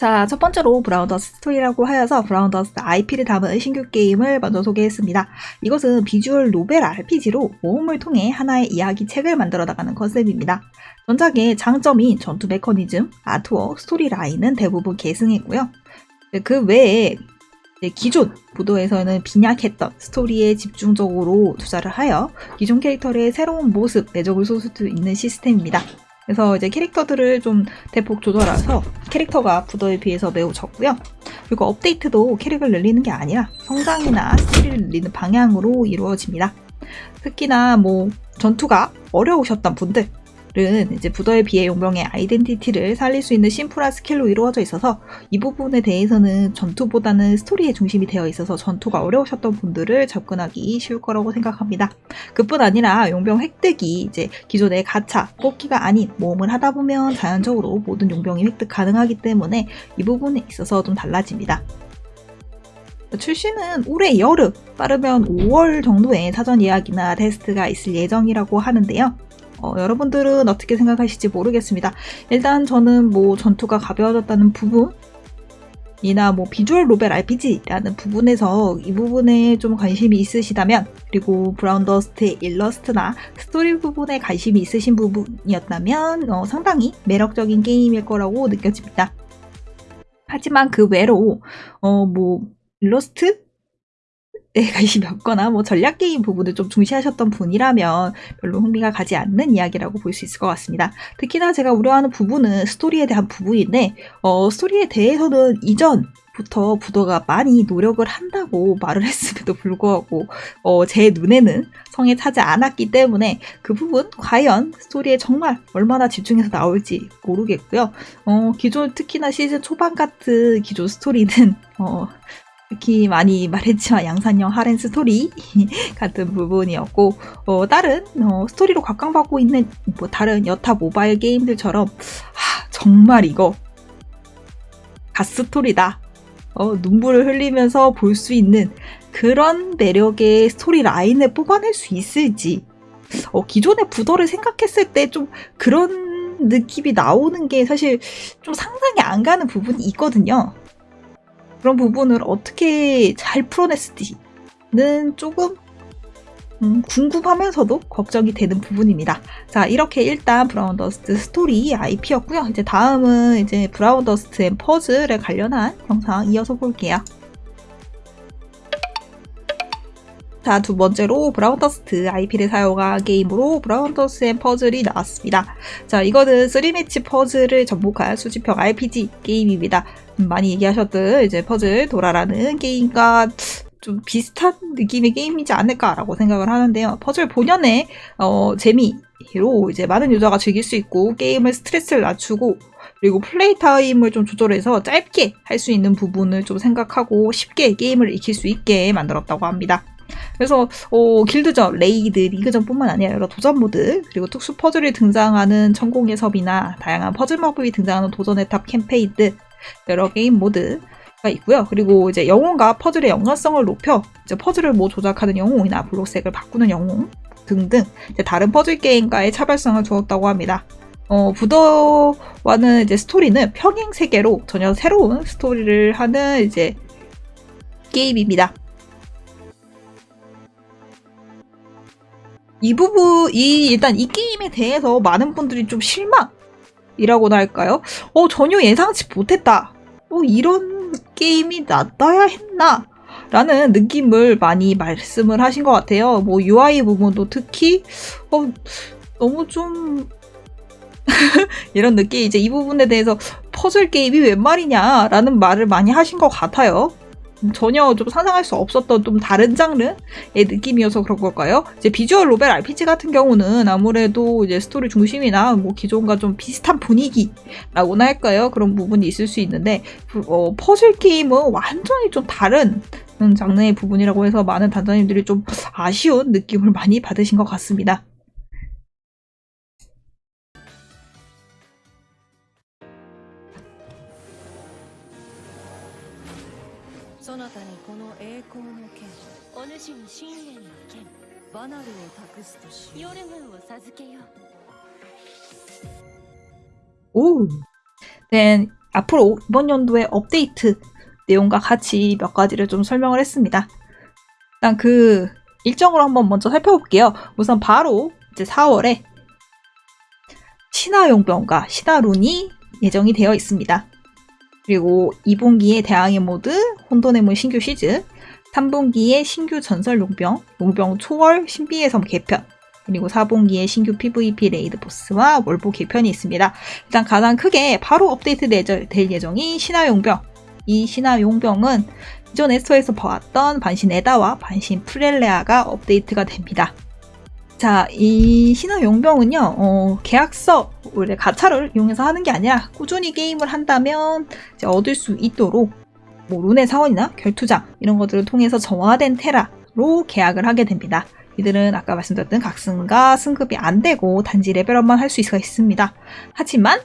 자, 첫 번째로 브라운더스트 스토리라고 하여서 브라운더스트 IP를 담은 신규 게임을 먼저 소개했습니다. 이것은 visual novel RPG로 모험을 통해 하나의 이야기 책을 만들어 나가는 컨셉입니다. 전작의 장점인 전투 메커니즘, artwork, 스토리 라인은 대부분 계승했고요. 그 외에 기존 부더에서는 빈약했던 스토리에 집중적으로 투자를 하여 기존 캐릭터의 새로운 모습, 매력을 쏟을 수 있는 시스템입니다. 그래서 이제 캐릭터들을 좀 대폭 조절해서 캐릭터가 부더에 비해서 매우 적고요. 그리고 업데이트도 캐릭을 늘리는 게 아니라 성장이나 스킬을 늘리는 방향으로 이루어집니다. 특히나 뭐 전투가 어려우셨던 분들 은 이제 부더에 비해 용병의 아이덴티티를 살릴 수 있는 심플한 스킬로 이루어져 있어서 이 부분에 대해서는 전투보다는 스토리에 중심이 되어 있어서 전투가 어려우셨던 분들을 접근하기 쉬울 거라고 생각합니다. 그뿐 아니라 용병 획득이 이제 기존의 가차, 뽑기가 아닌 모험을 하다 보면 자연적으로 모든 용병이 획득 가능하기 때문에 이 부분에 있어서 좀 달라집니다. 출시는 올해 여름, 빠르면 5월 정도에 사전 예약이나 테스트가 있을 예정이라고 하는데요. 어, 여러분들은 어떻게 생각하실지 모르겠습니다. 일단 저는 뭐 전투가 가벼워졌다는 부분 이나 뭐 visual novel RPG라는 부분에서 이 부분에 좀 관심이 있으시다면 그리고 브라운 더스트의 일러스트나 스토리 부분에 관심이 있으신 부분이었다면 어, 상당히 매력적인 게임일 거라고 느껴집니다. 하지만 그 외로 어 뭐 일러스트 에 관심이 없거나 뭐 전략 게임 부분을 좀 중시하셨던 분이라면 별로 흥미가 가지 않는 이야기라고 볼 수 있을 것 같습니다. 특히나 제가 우려하는 부분은 스토리에 대한 부분인데 어, 스토리에 대해서는 이전 부터 부더가 많이 노력을 한다고 말을 했음에도 불구하고 어, 제 눈에는 성에 차지 않았기 때문에 그 부분 과연 스토리에 정말 얼마나 집중해서 나올지 모르겠고요. 어, 기존 특히나 시즌 초반 같은 기존 스토리는 어, 특히 많이 말했지만 양산형 하렘 스토리 같은 부분이었고 어, 다른 어, 스토리로 각광받고 있는 뭐 다른 여타 모바일 게임들처럼 하, 정말 이거 갓스토리다 어, 눈물을 흘리면서 볼 수 있는 그런 매력의 스토리 라인을 뽑아낼 수 있을지 어, 기존의 부더를 생각했을 때 좀 그런 느낌이 나오는 게 사실 좀 상상이 안 가는 부분이 있거든요. 그런 부분을 어떻게 잘 풀어냈을지는 조금 음, 궁금하면서도 걱정이 되는 부분입니다. 자, 이렇게 일단 브라운 더스트 스토리 IP였고요. 이제 다음은 이제 브라운 더스트 앤 퍼즐에 관련한 영상 이어서 볼게요. 자, 두 번째로 브라운더스트 IP를 사용한 게임으로 브라운더스트 앤 퍼즐이 나왔습니다. 자, 이거는 3매치 퍼즐을 접목한 수집형 RPG 게임입니다. 음, 많이 얘기하셨던 이제 퍼즐 도라라는 게임과 좀 비슷한 느낌의 게임이지 않을까라고 생각을 하는데요. 퍼즐 본연의 어, 재미로 이제 많은 유저가 즐길 수 있고 게임을 스트레스를 낮추고 그리고 플레이 타임을 좀 조절해서 짧게 할 수 있는 부분을 좀 생각하고 쉽게 게임을 익힐 수 있게 만들었다고 합니다. 그래서 어, 길드전, 레이드, 리그전뿐만 아니라 여러 도전 모드 그리고 특수 퍼즐이 등장하는 천공의 섬이나 다양한 퍼즐 마법이 등장하는 도전 의 탑 캠페인 등 여러 게임 모드 가 있고요. 그리고 이제 영웅과 퍼즐의 연관성을 높여 이제 퍼즐을 뭐 조작하는 영웅이나 블록색을 바꾸는 영웅 등등 다른 퍼즐 게임과의 차별성을 주었다고 합니다. 어, 부더와는 이제 스토리는 평행 세계로 전혀 새로운 스토리를 하는 이제 게임입니다. 이 부분, 이, 일단 이 게임에 대해서 많은 분들이 좀 실망이라고나 할까요? 어, 전혀 예상치 못했다. 어, 이런 게임이 나떠야 했나? 라는 느낌을 많이 말씀을 하신 것 같아요. 뭐 UI 부분도 특히, 어, 너무 좀, 이런 느낌, 이제 이 부분에 대해서 퍼즐 게임이 웬 말이냐? 라는 말을 많이 하신 것 같아요. 전혀 좀 상상할 수 없었던 좀 다른 장르의 느낌이어서 그런 걸까요? 이제 visual novel RPG 같은 경우는 아무래도 이제 스토리 중심이나 뭐 기존과 좀 비슷한 분위기라고나 할까요? 그런 부분이 있을 수 있는데 어, 퍼즐 게임은 완전히 좀 다른 장르의 부분이라고 해서 많은 단장님들이 좀 아쉬운 느낌을 많이 받으신 것 같습니다. そなたにこの栄光の剣お主に深淵の剣バナルを託すとしヨルムンを授けよう 오. Then 앞으로 이번 연도의 업데이트 내용과 같이 몇 가지를 좀 설명을 했습니다. 일단 그 일정으로 한번 먼저 살펴볼게요. 우선 바로 이제 4월에 신화용병과 신화룬이 예정이 되어 있습니다. 그리고 2분기에 대항해 모드, 혼돈의문 신규 시즈, 3분기에 신규 전설 용병, 용병 초월 신비의 섬 개편, 그리고 4분기에 신규 PVP 레이드 보스와 월보 개편이 있습니다. 일단 가장 크게 바로 업데이트 될 예정인 신화 용병. 이 신화 용병은 기존 에스터에서 봐왔던 반신 에다와 반신 프렐레아가 업데이트가 됩니다. 자, 이 신화 용병은요, 어, 계약서, 원래 가차를 이용해서 하는 게 아니라 꾸준히 게임을 한다면 얻을 수 있도록 뭐 룬의 사원이나 결투장 이런 것들을 통해서 정화된 테라로 계약을 하게 됩니다. 이들은 아까 말씀드렸던 각성과 승급이 안 되고 단지 레벨업만 할 수 있습니다. 하지만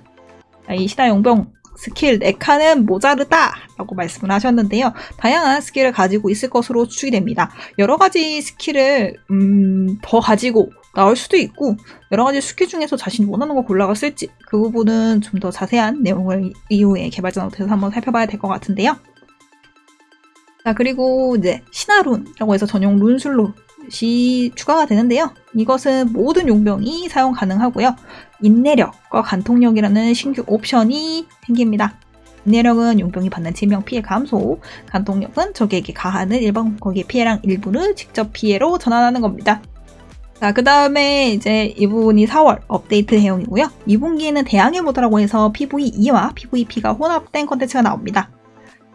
이 신화 용병 스킬 4칸은 모자르다 라고 말씀을 하셨는데요. 다양한 스킬을 가지고 있을 것으로 추측이 됩니다. 여러 가지 스킬을 음, 더 가지고 나올 수도 있고 여러 가지 스킬 중에서 자신이 원하는 거 골라갔을지 그 부분은 좀 더 자세한 내용을 이후에 개발자 노트에서 한번 살펴봐야 될 것 같은데요. 자 그리고 이제 신화룬이라고 해서 전용 룬슬롯 이 추가가 되는데요. 이것은 모든 용병이 사용 가능하고요. 인내력과 관통력이라는 신규 옵션이 생깁니다. 인내력은 용병이 받는 치명 피해 감소, 관통력은 적에게 가하는 일반 공격의 피해량 일부를 직접 피해로 전환하는 겁니다. 자, 그 다음에 이제 이 부분이 4월 업데이트 내용이고요. 2분기에는 대항해 모드라고 해서 PVE와 PVP가 혼합된 컨텐츠가 나옵니다.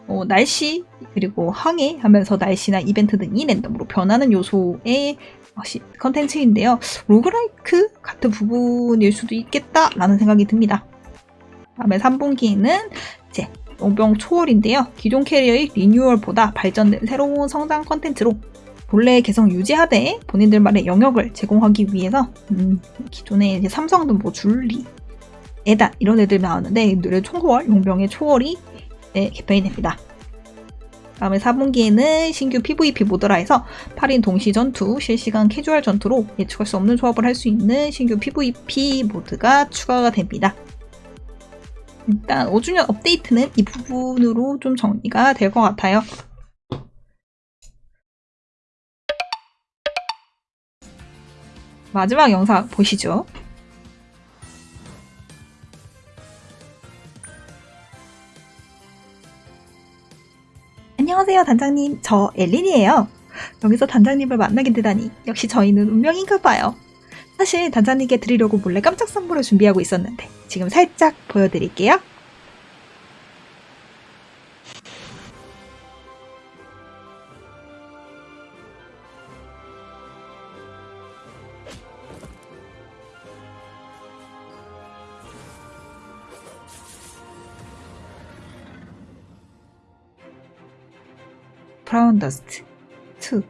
어, 날씨, 그리고 항해 하면서 날씨나 이벤트 등이 랜덤으로 변하는 요소의 컨텐츠인데요. roguelike 같은 부분일 수도 있겠다라는 생각이 듭니다. 다음에 3분기는 이제 용병 초월인데요. 기존 캐리어의 리뉴얼보다 발전된 새로운 성장 컨텐츠로 본래 개성 유지하되 본인들만의 영역을 제공하기 위해서 음, 기존에 삼성도 뭐 줄리, 에단 이런 애들 나왔는데 이들의 총월, 용병의 초월이 네, 개편이 됩니다. 다음에 4분기에는 신규 PVP 모드라 해서 8인 동시 전투, 실시간 캐주얼 전투로 예측할 수 없는 조합을 할 수 있는 신규 PVP 모드가 추가가 됩니다. 일단 5주년 업데이트는 이 부분으로 좀 정리가 될 것 같아요. 마지막 영상 보시죠. 안녕하세요, 단장님. 저 엘린이에요. 여기서 단장님을 만나게 되다니 역시 저희는 운명인가 봐요. 사실 단장님께 드리려고 몰래 깜짝 선물을 준비하고 있었는데 지금 살짝 보여드릴게요. 프라운더스트. 2